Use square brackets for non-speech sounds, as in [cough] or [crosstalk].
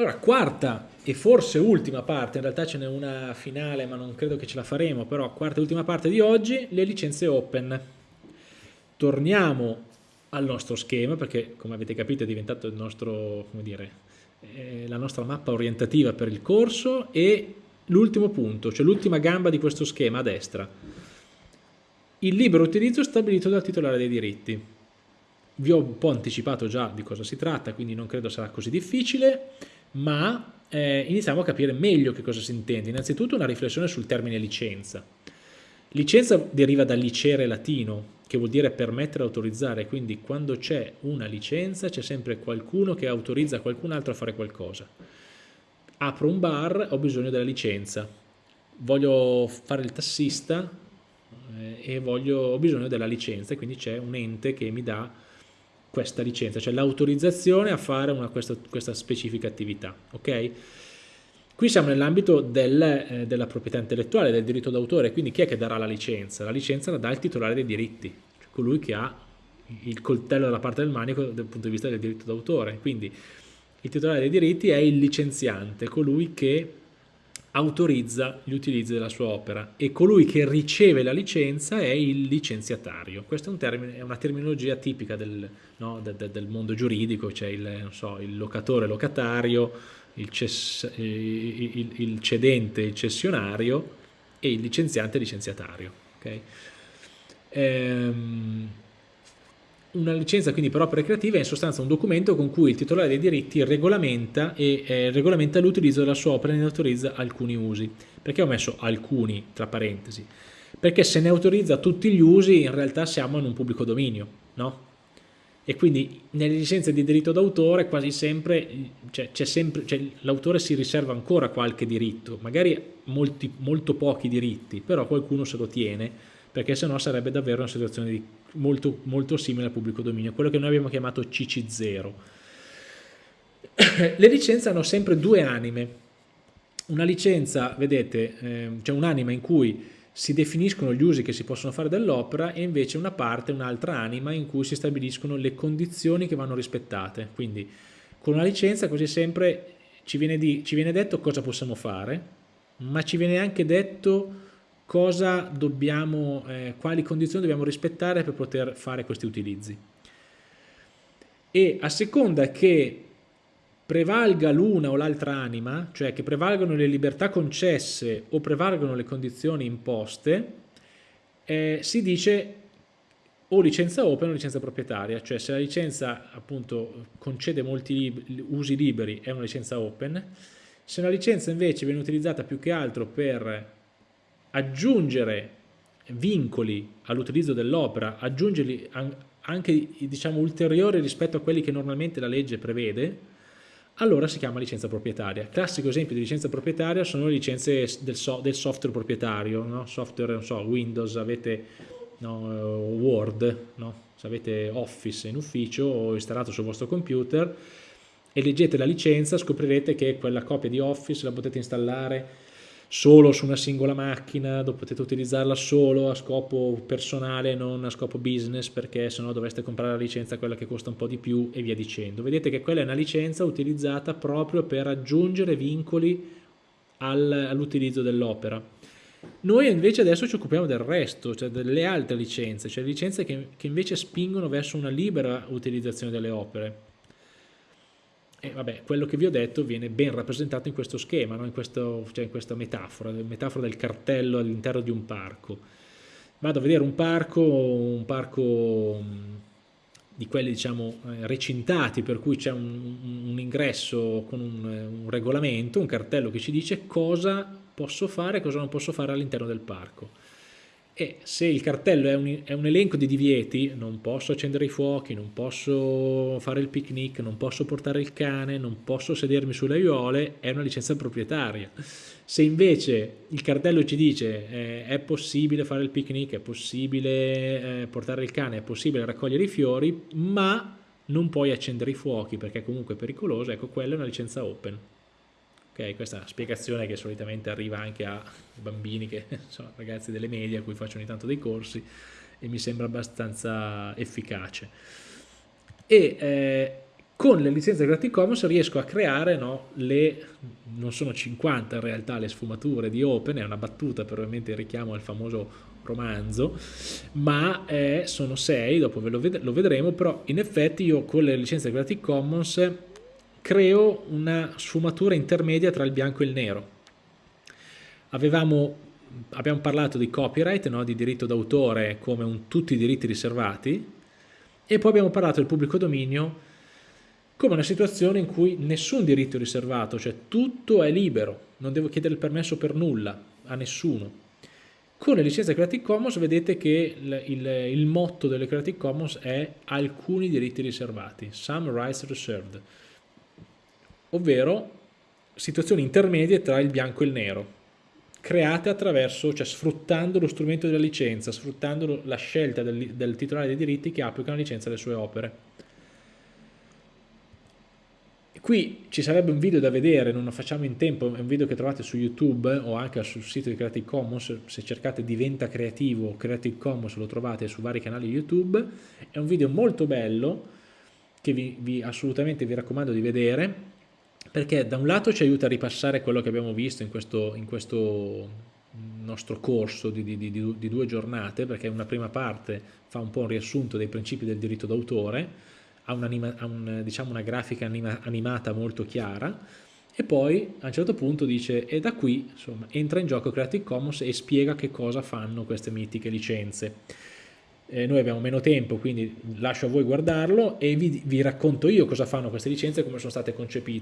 Allora, quarta e forse ultima parte, in realtà ce n'è una finale ma non credo che ce la faremo, però quarta e ultima parte di oggi, le licenze open. Torniamo al nostro schema perché come avete capito è diventato il nostro, come dire, eh, la nostra mappa orientativa per il corso e l'ultimo punto, cioè l'ultima gamba di questo schema a destra. Il libero utilizzo stabilito dal titolare dei diritti. Vi ho un po' anticipato già di cosa si tratta, quindi non credo sarà così difficile ma eh, iniziamo a capire meglio che cosa si intende. Innanzitutto una riflessione sul termine licenza. Licenza deriva dal licere latino, che vuol dire permettere, autorizzare, quindi quando c'è una licenza c'è sempre qualcuno che autorizza qualcun altro a fare qualcosa. Apro un bar, ho bisogno della licenza, voglio fare il tassista eh, e voglio, ho bisogno della licenza, quindi c'è un ente che mi dà questa licenza, cioè l'autorizzazione a fare una, questa, questa, specifica attività. Okay? Qui siamo nell'ambito del, eh, della proprietà intellettuale, del diritto d'autore, quindi chi è che darà la licenza? La licenza la dà il titolare dei diritti, cioè colui che ha il coltello dalla parte del manico dal punto di vista del diritto d'autore. Quindi il titolare dei diritti è il licenziante, colui che autorizza gli utilizzi della sua opera e colui che riceve la licenza è il licenziatario. Questa è, un termine, è una terminologia tipica del, no, de, de, del mondo giuridico, c'è il, so, il, locatore locatario, il, ces, il, il, cedente il cessionario e il licenziante licenziatario. Okay? Ehm, una licenza quindi per opere creative è in sostanza un documento con cui il titolare dei diritti regolamenta eh, regolamenta l'utilizzo della sua opera e ne autorizza alcuni usi. Perché ho messo alcuni tra parentesi? Perché se ne autorizza tutti gli usi in realtà siamo in un pubblico dominio, no? E quindi nelle licenze di diritto d'autore quasi sempre, cioè, sempre cioè, l'autore si riserva ancora qualche diritto, magari molti, molto pochi diritti, però qualcuno se lo tiene perché sennò sarebbe davvero una situazione di molto, molto simile al pubblico dominio, quello che noi abbiamo chiamato CC0. [coughs] Le licenze hanno sempre due anime. Una licenza, vedete, eh, c'è un'anima in cui si definiscono gli usi che si possono fare dell'opera e invece una parte, un'altra anima in cui si stabiliscono le condizioni che vanno rispettate. Quindi con una licenza così sempre ci viene, di, ci viene detto cosa possiamo fare, ma ci viene anche detto dobbiamo, eh, quali condizioni dobbiamo rispettare per poter fare questi utilizzi. E a seconda che prevalga l'una o l'altra anima, cioè che prevalgano le libertà concesse o prevalgano le condizioni imposte, eh, si dice o licenza open o licenza proprietaria, cioè se la licenza appunto concede molti lib usi liberi è una licenza open, se una licenza invece viene utilizzata più che altro per aggiungere vincoli all'utilizzo dell'opera, aggiungerli anche diciamo, ulteriori rispetto a quelli che normalmente la legge prevede, allora si chiama licenza proprietaria. Classico esempio di licenza proprietaria sono le licenze del, so, del software proprietario, no? software, so, Windows, avete no, Word, no? se avete Office in ufficio o installato sul vostro computer e leggete la licenza scoprirete che quella copia di Office la potete installare solo su una singola macchina, potete utilizzarla solo a scopo personale, non a scopo business, perché sennò dovreste comprare la licenza quella che costa un po' di più e via dicendo. Vedete che quella è una licenza utilizzata proprio per aggiungere vincoli all'utilizzo dell'opera. Noi invece adesso ci occupiamo del resto, cioè delle altre licenze, cioè licenze che, che invece spingono verso una libera utilizzazione delle opere. E vabbè, quello che vi ho detto viene ben rappresentato in questo schema, no? in, questo, cioè in, questa metafora, metafora del cartello all'interno di un parco. Vado a vedere un parco, un parco di quelli diciamo eh, recintati, per cui c'è un, un, ingresso con un, un regolamento, un cartello che ci dice cosa posso fare e cosa non posso fare all'interno del parco e se il cartello è un, è un, elenco di divieti, non posso accendere i fuochi, non posso fare il picnic, non posso portare il cane, non posso sedermi sulle aiuole, è una licenza proprietaria. Se invece il cartello ci dice eh, è possibile fare il picnic, è possibile eh, portare il cane, è possibile raccogliere i fiori, ma non puoi accendere i fuochi perché comunque è pericoloso, ecco quella è una licenza open. Okay, questa spiegazione che solitamente arriva anche a bambini, che [laughs] sono ragazzi delle medie a cui faccio ogni tanto dei corsi e mi sembra abbastanza efficace. E eh, con le licenze Creative Commons riesco a creare no, le, non sono 50 in realtà le sfumature di Open, è una battuta per ovviamente il richiamo al famoso romanzo, ma eh, sono 6, dopo lo, ved lo vedremo, però in effetti io con le licenze Creative Commons creo una sfumatura intermedia tra il bianco e il nero. Avevamo, abbiamo parlato di copyright, no? di diritto d'autore come un, tutti i diritti riservati, e poi abbiamo parlato del pubblico dominio come una situazione in cui nessun diritto è riservato, cioè tutto è libero, non devo chiedere il permesso per nulla, a nessuno. Con le licenze Creative Commons vedete che il, il, il motto delle Creative Commons è alcuni diritti riservati, some rights reserved, ovvero situazioni intermedie tra il bianco e il nero, create attraverso, cioè sfruttando lo strumento della licenza, sfruttando la scelta del, del titolare dei diritti che applica la licenza alle sue opere. Qui ci sarebbe un video da vedere, non lo facciamo in tempo, è un video che trovate su YouTube o anche sul sito di Creative Commons, se cercate Diventa Creativo Creative Commons lo trovate su vari canali YouTube, è un video molto bello che vi, vi assolutamente vi raccomando di vedere, perché da un lato ci aiuta a ripassare quello che abbiamo visto in questo, in questo nostro corso di, di, di, di due giornate, perché una prima parte fa un po' un riassunto dei principi del diritto d'autore, ha, un ha un, diciamo una grafica anima animata molto chiara e poi a un certo punto dice e da qui insomma, entra in gioco Creative Commons e spiega che cosa fanno queste mitiche licenze. Eh, noi abbiamo meno tempo quindi lascio a voi guardarlo e vi, vi racconto io cosa fanno queste licenze e come sono state concepite.